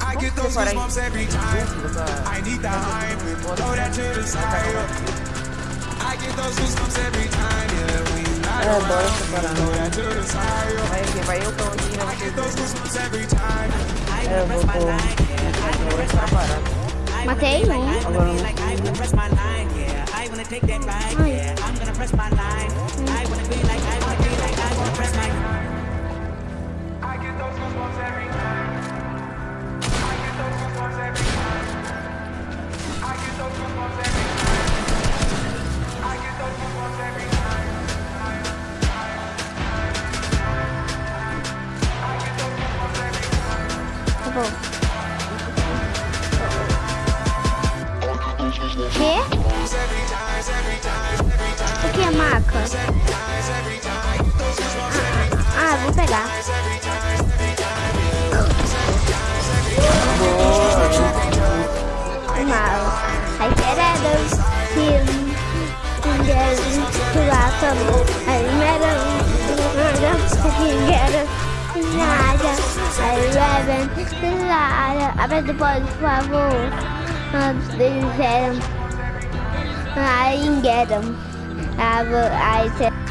I get those goosebumps every time. I need that hype. Throw that to the side. I get those goosebumps every time. Yeah, we not around. Throw that to the side. I get those goosebumps every time. Eu vou, vou, vou, separar. Matei um. Agora não. I get those goosebumps every time. I get those goosebumps every time. I wanna press my I get those goosebumps every time. I get those goosebumps every time. I get those goosebumps every time. Tá bom. Quê? Every time, every time, every time, O que é maca? every time. Those goosebumps every time, Ah, vou pegar. every time, every time. Mal. I get out of him. And then to welcome. I met him. I can get him. Nada. I reverend. Nada. Abre depois, por favor. Antes de I get them. I. I said.